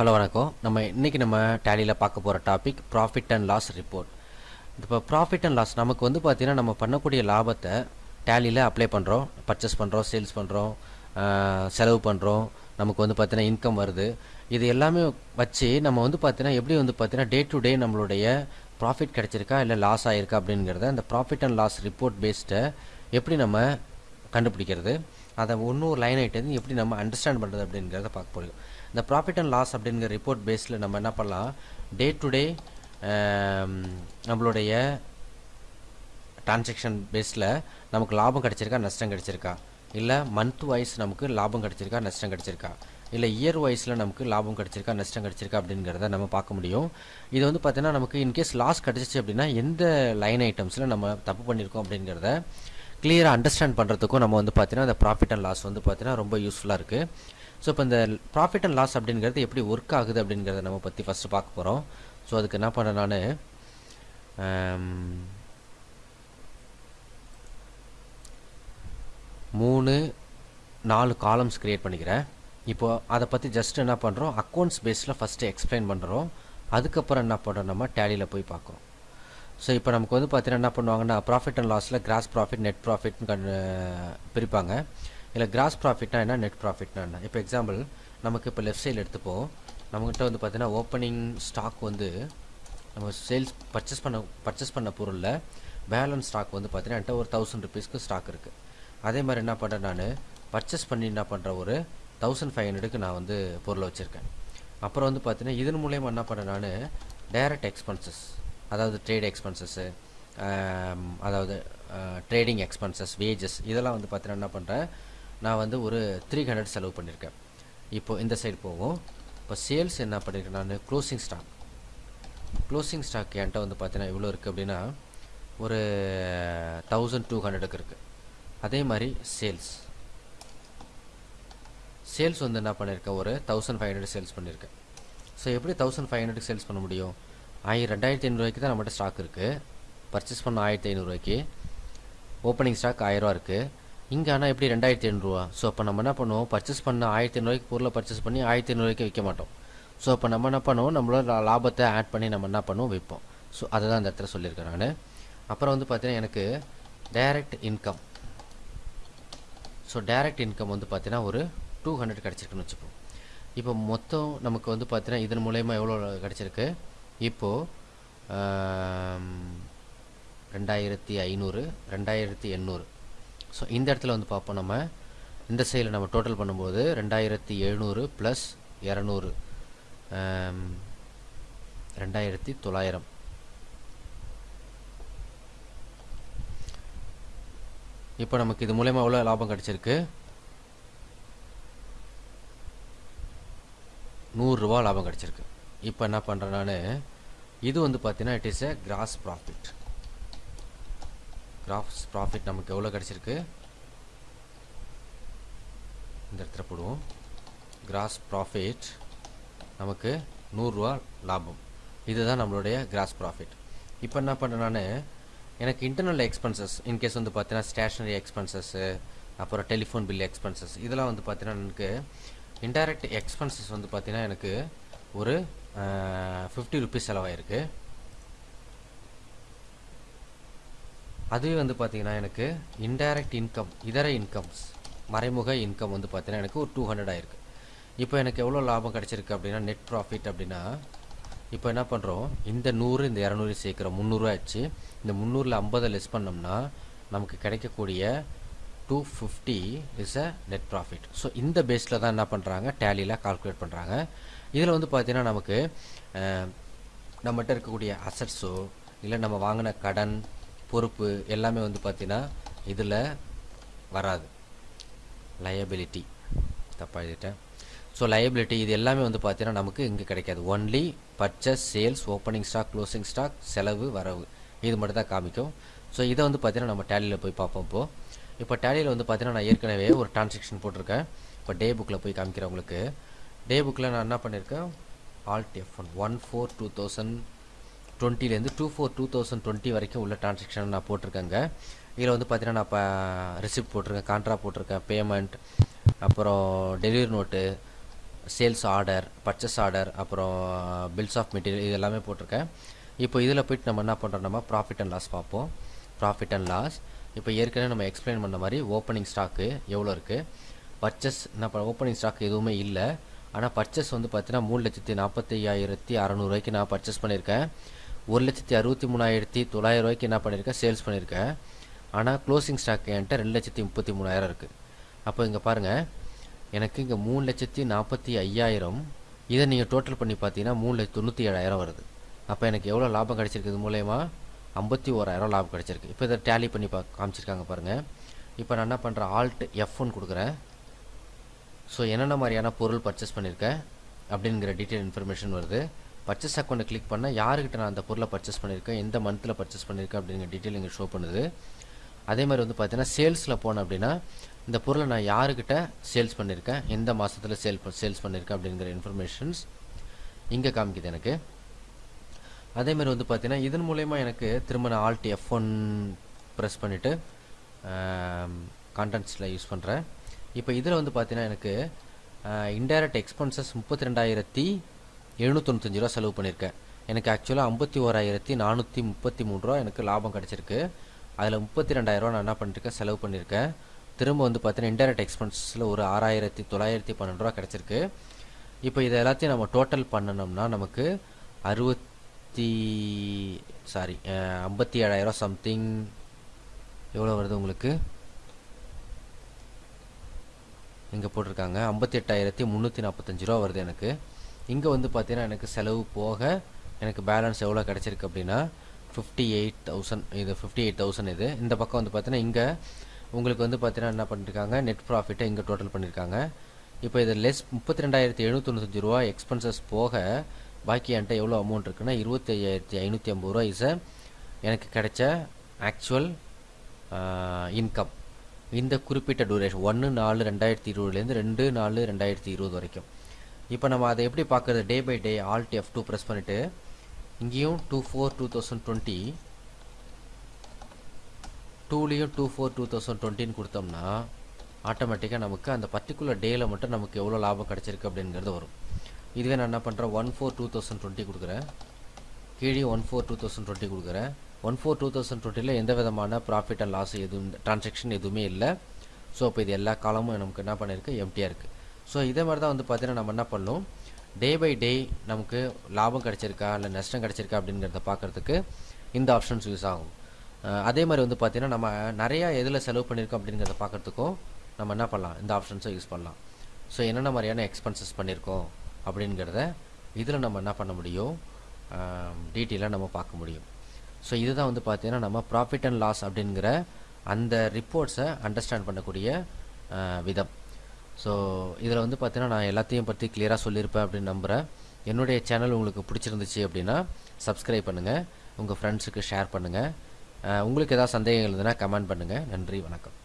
Hello வணக்கம். நம்ம இன்றைக்கி நம்ம டேலியில் பார்க்க போகிற topic profit and loss report இப்போ ப்ராஃபிட் அண்ட் லாஸ் நமக்கு வந்து பார்த்திங்கன்னா நம்ம பண்ணக்கூடிய லாபத்தை டேலியில் அப்ளை பண்ணுறோம் பர்ச்சேஸ் பண்ணுறோம் சேல்ஸ் பண்ணுறோம் செலவு பண்ணுறோம் நமக்கு வந்து பார்த்திங்கன்னா இன்கம் வருது. இது எல்லாமே வச்சு நம்ம வந்து பார்த்தீங்கன்னா எப்படி வந்து பார்த்தீங்கன்னா டே டு டே நம்மளுடைய ப்ராஃபிட் கிடச்சிருக்கா இல்லை லாஸ் ஆகிருக்கா அப்படிங்கிறத அந்த ப்ராஃபிட் அண்ட் லாஸ் ரிப்போர்ட் பேஸ்ட்டை எப்படி நம்ம கண்டுபிடிக்கிறது? அதை ஒன்றும் ஒரு லைன் ஐட்டம் எப்படி நம்ம அண்டர்ஸ்டாண்ட் பண்ணுறது அப்படிங்கிறத பார்க்க போகிறோம் இந்த ப்ராஃபிட் அண்ட் லாஸ் அப்படிங்கிற ரிப்போர்ட் பேஸில் நம்ம என்ன பண்ணலாம்? டே டு டே நம்மளுடைய டிரான்சாக்ஷன் பேஸில் நமக்கு லாபம் கிடச்சிருக்கா நஷ்டம் கிடச்சிருக்கா? இல்லை மந்த் வைஸ் நமக்கு லாபம் கிடச்சிருக்கா நஷ்டம் கிடச்சிருக்கா? இல்லை இயர் வைஸில் நமக்கு லாபம் கிடச்சிருக்கா நஷ்டம் கிடச்சிருக்கா அப்படிங்கிறத நம்ம பார்க்க முடியும். இது வந்து பார்த்திங்கன்னா நமக்கு இன்கேஸ் லாஸ் கிடச்சிச்சு அப்படின்னா எந்த லைன் ஐட்டம்ஸில் நம்ம தப்பு பண்ணியிருக்கோம் அப்படிங்கிறத கிளியராக அண்டர்ஸ்டாண்ட் பண்ணுறதுக்கும் நம்ம வந்து பார்த்தீங்கன்னா அந்த ப்ராஃபிட் அண்ட் லாஸ் வந்து பார்த்தீங்கன்னா ரொம்ப யூஸ்ஃபுல்லாக இருக்குது ஸோ இப்போ இந்த ப்ராஃபிட் அண்ட் லாஸ் அப்படிங்கிறது எப்படி ஒர்க் ஆகுது அப்படிங்கிறத நம்ம பற்றி ஃபஸ்ட்டு பார்க்க போகிறோம் ஸோ அதுக்கு என்ன பண்ண நான் மூணு நாலு காலம்ஸ் க்ரியேட் பண்ணிக்கிறேன். இப்போது அதை பற்றி ஜஸ்ட் என்ன பண்ணுறோம் அக்கௌண்ட்ஸ் பேஸில் ஃபஸ்ட்டு எக்ஸ்பிளைன் பண்ணுறோம் அதுக்கப்புறம் என்ன பண்ணுறோம் நம்ம டேலியில் போய் பார்க்குறோம். ஸோ இப்போ நமக்கு வந்து பார்த்தீங்கன்னா என்ன பண்ணுவாங்கன்னா ப்ராஃபிட் அண்ட் லாஸில் கிராஸ் ப்ராஃபிட் நெட் ப்ராஃபிட்னு கண் பிரிப்பாங்க. இல்லை கிராஸ் ப்ராஃபிட்னா என்ன நெட் ப்ராஃபிட்னா என்ன? இப்போ எக்ஸாம்பிள் நமக்கு இப்போ லெஃப்ட் சைடில் எடுத்துப்போம் நம்மகிட்ட வந்து பார்த்தீங்கன்னா ஓப்பனிங் ஸ்டாக் வந்து நம்ம சேல்ஸ் பர்ச்சேஸ் பண்ண பர்ச்சேஸ் பண்ண பொருளில் பேலன்ஸ் ஸ்டாக் வந்து பார்த்தீங்கன்னா என்கிட்ட ஒரு தௌசண்ட் ருபீஸ்க்கு ஸ்டாக் இருக்குது அதே மாதிரி என்ன பண்ணுறேன் நான் பர்ச்சேஸ் பண்ணி என்ன பண்ணுற ஒரு தௌசண்ட் ஃபைவ் ஹண்ட்ரடுக்கு நான் வந்து பொருளை வச்சுருக்கேன். அப்புறம் வந்து பார்த்தீங்கன்னா இதன் மூலயமா என்ன பண்ணுறேன் நான் டைரக்ட் எக்ஸ்பென்சஸ் அதாவது ட்ரேட் எக்ஸ்பென்சஸ்ஸு அதாவது ட்ரேடிங் எக்ஸ்பென்சஸ் வேஜஸ் இதெல்லாம் வந்து பார்த்தீங்கன்னா என்ன பண்ணுறேன் நான் வந்து ஒரு த்ரீ ஹண்ட்ரட் செலவு பண்ணியிருக்கேன் இப்போது இந்த சைடு போகும் இப்போ சேல்ஸ் என்ன பண்ணியிருக்கேன் நான்? க்ளோசிங் ஸ்டாக் க்ளோசிங் ஸ்டாக் என்கிட்ட வந்து பார்த்தீங்கன்னா எவ்வளோ இருக்குது அப்படின்னா ஒரு தௌசண்ட் டூ ஹண்ட்ரடுக்கு இருக்குது அதே மாதிரி சேல்ஸ் சேல்ஸ் வந்து என்ன பண்ணியிருக்கேன் ஒரு தௌசண்ட் ஃபைவ் ஹண்ட்ரட் சேல்ஸ் பண்ணியிருக்கேன் ஸோ எப்படி தௌசண்ட் ஃபைவ் ஹண்ட்ரட் சேல்ஸ் பண்ண முடியும்? ஆயிரம் ரெண்டாயிரத்தி ஐநூறுரூவாய்க்கு தான் நம்மகிட்ட ஸ்டாக் இருக்குது பர்ச்சேஸ் பண்ண ஆயிரத்தி ஐநூறுரூவாய்க்கு ஓப்பனிங் ஸ்டாக் ஆயிரரூவா இருக்குது இங்கே ஆனால் எப்படி ரெண்டாயிரத்தி ஐநூறுரூவா ஸோ அப்போ நம்ம என்ன பண்ணுவோம்? பர்ச்சேஸ் பண்ண ஆயிரத்தி ஐநூறுவாய்க்கு பொருளை பர்ச்சேஸ் பண்ணி ஆயிரத்தி ஐநூறுவாய்க்கு விற்க மாட்டோம். ஸோ அப்போ நம்ம என்ன பண்ணுவோம்? நம்மளோட லாபத்தை ஆட் பண்ணி நம்ம என்ன பண்ணுவோம்? விற்போம். ஸோ அதை தான் இந்த இடத்துல சொல்லியிருக்கேன் நான். அப்புறம் வந்து பார்த்தீங்கன்னா எனக்கு direct income so direct income வந்து பார்த்தீங்கன்னா ஒரு டூ ஹண்ட்ரட் கிடச்சிருக்குன்னு வச்சுப்போம். இப்போ மொத்தம் நமக்கு வந்து பார்த்தீங்கன்னா இதன் மூலயமா எவ்வளோ கிடச்சிருக்கு? இப்போது ரெண்டாயிரத்தி ஐநூறு ரெண்டாயிரத்தி எண்ணூறு. ஸோ இந்த இடத்துல வந்து பார்ப்போம் நம்ம. இந்த சைடில் நம்ம டோட்டல் பண்ணும்போது ரெண்டாயிரத்தி எழுநூறு ப்ளஸ் இரநூறு. ரெண்டாயிரத்தி தொள்ளாயிரம். இப்போ நமக்கு இது மூலயமா எவ்வளோ லாபம் கிடச்சிருக்கு? நூறுரூவா லாபம் கிடச்சிருக்கு. இப்போ என்ன பண்ணுறேன் நான்? இது வந்து பார்த்தீங்கன்னா it is a gross profit gross profit நமக்கு எவ்வளோ கிடச்சிருக்கு? இந்த இடத்துல போடுவோம். கிராஸ் ப்ராஃபிட் நமக்கு நூறுரூவா லாபம். இதுதான் நம்மளுடைய கிராஸ் ப்ராஃபிட் இப்போ என்ன பண்ணுறேன் நான்? எனக்கு இன்டர்னல் எக்ஸ்பென்சஸ் இன்கேஸ் வந்து பார்த்தீங்கன்னா ஸ்டேஷ்னரி எக்ஸ்பென்சஸ்ஸு அப்புறம் டெலிஃபோன் பில் எக்ஸ்பென்சஸ் இதெல்லாம் வந்து பார்த்தீங்கன்னா எனக்கு இன்டைரக்ட் எக்ஸ்பென்சஸ் வந்து பார்த்தீங்கன்னா எனக்கு ஒரு ஃபிஃப்டி ருபீஸ் செலவாயிருக்கு. அதுவே வந்து பார்த்தீங்கன்னா எனக்கு இன்டைரக்ட் இன்கம் இதர இன்கம்ஸ் மறைமுக இன்கம் வந்து பார்த்தீங்கன்னா எனக்கு ஒரு டூ ஹண்ட்ரட் ஆயிருக்கு. இப்போ எனக்கு எவ்வளோ லாபம் கிடச்சிருக்கு அப்படின்னா நெட் ப்ராஃபிட் அப்படின்னா இப்போ என்ன பண்ணுறோம் இந்த நூறு இந்த இரநூறு சேர்க்குறோம் முந்நூறுரூவா ஆச்சு இந்த முந்நூறில் ஐம்பதை லெஸ் பண்ணோம்னா நமக்கு கிடைக்கக்கூடிய two fifty is a net profit so இந்த பேஸில் தான் என்ன பண்ணுறாங்க டேலியில் கால்குலேட் பண்ணுறாங்க இதில் வந்து பார்த்திங்கன்னா நமக்கு நம்மகிட்ட இருக்கக்கூடிய அசட்ஸோ இல்லை நம்ம வாங்கின கடன் பொறுப்பு எல்லாமே வந்து பார்த்திங்கன்னா இதில் வராது. லயபிலிட்டி தப்பாக எழுதிட்டேன். ஸோ லயபிலிட்டி இது எல்லாமே வந்து பார்த்தீங்கன்னா நமக்கு இங்கே கிடைக்காது. Only purchase sales opening stock closing stock செலவு வரவு. இது மட்டும் தான் காமிக்கும். ஸோ இதை வந்து பார்த்தீங்கன்னா நம்ம டேலியில் போய் பார்ப்போம் இப்போது இப்போ டேலியில் வந்து பார்த்தீங்கன்னா நான் ஏற்கனவே ஒரு டிரான்சாக்ஷன் போட்டிருக்கேன். இப்போ டே புக்கில் போய் காமிக்கிறேன் உங்களுக்கு. டே புக்கில் நான் என்ன பண்ணியிருக்கேன் alt F one one four two thousand டுவெண்ட்டிலேருந்து two four two thousand twenty வரைக்கும் உள்ள டிரான்சாக்ஷன் நான் போட்டிருக்கேங்க. இதில் வந்து பார்த்தீங்கன்னா நான் இப்போ ரிசிப்ட் போட்டிருக்கேன் கான்ட்ரா போட்டிருக்கேன் பேமெண்ட் அப்புறம் delivery note sales order purchase order அப்புறம் பில்ஸ் ஆஃப் மெட்டீரியல் இது எல்லாமே போட்டிருக்கேன். இப்போ இதில் போய்ட்டு நம்ம என்ன பண்ணுறோம் நம்ம ப்ராஃபிட் அண்ட் லாஸ் பார்ப்போம். ப்ராஃபிட் அண்ட் லாஸ் இப்போ ஏற்கனவே நம்ம எக்ஸ்பிளைன் பண்ண மாதிரி ஓப்பனிங் ஸ்டாக்கு எவ்வளோ இருக்குது பர்ச்சேஸ் என்ன ஓப்பனிங் ஸ்டாக் எதுவுமே இல்லை. ஆனால் பர்ச்சேஸ் வந்து பார்த்தீங்கன்னா மூணு லட்சத்தி நாற்பத்தி ஐயாயிரத்தி அறநூறுவாய்க்கு நான் பர்ச்சேஸ் பண்ணியிருக்கேன் ஒரு லட்சத்தி அறுபத்தி மூணாயிரத்தி தொள்ளாயிரம் ரூபாய்க்கு என்ன பண்ணியிருக்கேன் சேல்ஸ் பண்ணியிருக்கேன் ஆனால் க்ளோசிங் ஸ்டாக் என்கிட்ட ரெண்டு லட்சத்தி முப்பத்தி மூணாயிரம் இருக்குது அப்போ இங்கே பாருங்கள் எனக்கு இங்கே மூணு லட்சத்தி நாற்பத்தி ஐயாயிரம் இதை நீங்கள் டோட்டல் பண்ணி பார்த்தீங்கன்னா மூணு லட்சத்தி தொண்ணூற்றி ஏழாயிரம் வருது. அப்போ எனக்கு எவ்வளோ லாபம் கிடச்சிருக்கு இது மூலயமா? ஐம்பத்தி ஓராயிரம் லாபம் கிடச்சிருக்கு. இப்போ இதை டேலி பண்ணி பா காமிச்சிருக்காங்க பாருங்கள் இப்போ நான் என்ன பண்ணுறேன் ஆல்ட் எஃப் ஒன் கொடுக்குறேன். ஸோ என்னென்ன மாதிரியான பொருள் பர்ச்சேஸ் பண்ணியிருக்கேன் அப்படிங்கிற டீட்டெயில் இன்ஃபர்மேஷன் வருது. பர்ச்சேஸ் அக்கௌண்ட்டை கிளிக் பண்ணால் யாருக்கிட்ட நான் அந்த பொருளை பர்ச்சேஸ் பண்ணியிருக்கேன் எந்த மந்தில் பர்ச்சேஸ் பண்ணியிருக்கேன் அப்படிங்கிற டீட்டெயில் இங்கே ஷோ பண்ணுது. அதே மாதிரி வந்து பார்த்தீங்கன்னா சேல்ஸில் போனேன் அப்படின்னா இந்த பொருளை நான் யாருக்கிட்ட சேல்ஸ் பண்ணியிருக்கேன் எந்த மாதத்தில் சேல் சேல்ஸ் பண்ணியிருக்கேன் அப்படிங்கிற இன்ஃபர்மேஷன்ஸ் இங்கே காமிக்குது எனக்கு. அதே மாதிரி வந்து பார்த்தீங்கன்னா இதன் மூலயமா எனக்கு திரும்ப நான் ஆல்ட் எஃப் ஒன் ப்ரெஸ் பண்ணிவிட்டு கான்டென்ட்ஸில் யூஸ் பண்ணுறேன் இப்போ இதில் வந்து பார்த்தீங்கன்னா எனக்கு இன்டைரக்ட் எக்ஸ்பென்சஸ் முப்பத்தி ரெண்டாயிரத்தி எழுநூத்தொண்ணூத்தஞ்சு ரூபா செலவு பண்ணியிருக்கேன் எனக்கு ஆக்சுவலாக ஐம்பத்தி ஓராயிரத்தி நானூற்றி முப்பத்தி மூணு ரூபா எனக்கு லாபம் கிடச்சிருக்கு. அதில் முப்பத்தி ரெண்டாயிரரூவா நான் என்ன பண்ணியிருக்கேன் செலவு பண்ணியிருக்கேன் திரும்ப வந்து பார்த்தீங்கன்னா இன்டைரக்ட் எக்ஸ்பென்சஸில் ஒரு ஆறாயிரத்தி தொள்ளாயிரத்தி பன்னெண்டு ரூபா கிடச்சிருக்கு. இப்போ இதை எல்லாத்தையும் நம்ம டோட்டல் பண்ணணும்னா நமக்கு அறுபத்தி சாரி ஐம்பத்தி ஏழாயிரம் சம்திங் எவ்வளோ வருது உங்களுக்கு? இங்கே போட்டிருக்காங்க. ஐம்பத்தி எட்டாயிரத்தி முந்நூற்றி நாற்பத்தஞ்சு ரூபா வருது எனக்கு. இங்கே வந்து பார்த்தீங்கன்னா எனக்கு செலவு போக எனக்கு பேலன்ஸ் எவ்வளோ கிடச்சிருக்கு அப்படின்னா ஃபிஃப்டி எயிட் தௌசண்ட் இது ஃபிஃப்டி எயிட் தௌசண்ட் இது. இந்த பக்கம் வந்து பார்த்தீங்கன்னா இங்கே உங்களுக்கு வந்து பார்த்தீங்கன்னா என்ன பண்ணியிருக்காங்க நெட் ப்ராஃபிட்டை இங்கே டோட்டல் பண்ணியிருக்காங்க இப்போ இது லெஸ் முப்பத்தி ரெண்டாயிரத்தி எழுநூத்தொண்ணூத்தஞ்சு ரூபா எக்ஸ்பென்சஸ் போக பாக்கி என்கிட்ட எவ்வளோ அமௌண்ட் இருக்குன்னா இருபத்தி ஐயாயிரத்தி ஐநூற்றி ஐம்பது ரூபா இஸ் எனக்கு கிடைச்ச ஆக்சுவல் இன்கம் இந்த குறிப்பிட்ட டூரேஷன் ஒன்று நாலு ரெண்டாயிரத்தி இருபதுலேருந்து ரெண்டு நாலு ரெண்டாயிரத்தி இருபது வரைக்கும். இப்போ நம்ம அதை எப்படி பார்க்குறது? Day by day alt F two press பண்ணிவிட்டு இங்கேயும் two four two thousand twenty டூலேயும் two four two thousand டுவெண்ட்டின்னு கொடுத்தோம்னா ஆட்டோமேட்டிக்காக நமக்கு அந்த பர்டிகுலர் டேயில் மட்டும் நமக்கு எவ்வளோ லாபம் கிடச்சிருக்கு அப்படிங்கிறது வரும். இதுவே நான் என்ன பண்ணுறேன் one four two thousand twenty கொடுக்குறேன். கீழே one four two thousand twenty கொடுக்குறேன். ஒன் ஃபோர் டூ தௌசண்ட் டுவெண்ட்டியில் எந்த விதமான ப்ராஃபிட் அண்ட் லாஸ் எதுவும் ட்ரான்சாக்ஷன் எதுவுமே இல்லை. ஸோ இப்போ இது எல்லா காலமும் நமக்கு என்ன பண்ணியிருக்கு எம்டியாக இருக்குது ஸோ இதே மாதிரி தான் வந்து பார்த்தீங்கன்னா நம்ம என்ன பண்ணணும்? டே பை டே நமக்கு லாபம் கிடச்சிருக்கா? இல்லை நஷ்டம் கிடச்சிருக்கா? அப்படிங்கிறத பார்க்குறதுக்கு இந்த ஆப்ஷன்ஸ் யூஸ் ஆகும். அதே மாதிரி வந்து பார்த்தீங்கன்னா நம்ம நிறையா எதில் செலவு பண்ணியிருக்கோம் அப்படிங்கிறத பார்க்குறதுக்கும் நம்ம என்ன பண்ணலாம்? இந்த ஆப்ஷன்ஸை யூஸ் பண்ணலாம். ஸோ என்னென்ன மாதிரியான எக்ஸ்பென்சஸ் பண்ணியிருக்கோம் அப்படிங்கிறத இதில் நம்ம என்ன பண்ண முடியும்? டீட்டெயிலாக நம்ம பார்க்க முடியும். ஸோ இதுதான் வந்து பார்த்தீங்கன்னா நம்ம ப்ராஃபிட் அண்ட் லாஸ் அப்படிங்கிற அந்த ரிப்போர்ட்ஸை அண்டர்ஸ்டாண்ட் பண்ணக்கூடிய விதம். ஸோ இதில் வந்து பார்த்தீங்கன்னா நான் எல்லாத்தையும் பற்றி கிளியராக சொல்லியிருப்பேன் அப்படின்னு நம்புகிறேன் என்னுடைய சேனல் உங்களுக்கு பிடிச்சிருந்துச்சு அப்படின்னா சப்ஸ்கிரைப் பண்ணுங்கள் உங்கள் ஃப்ரெண்ட்ஸுக்கு ஷேர் பண்ணுங்கள் உங்களுக்கு ஏதாவது சந்தேகங்கள் இருந்ததுன்னா கமெண்ட் பண்ணுங்கள் நன்றி வணக்கம்.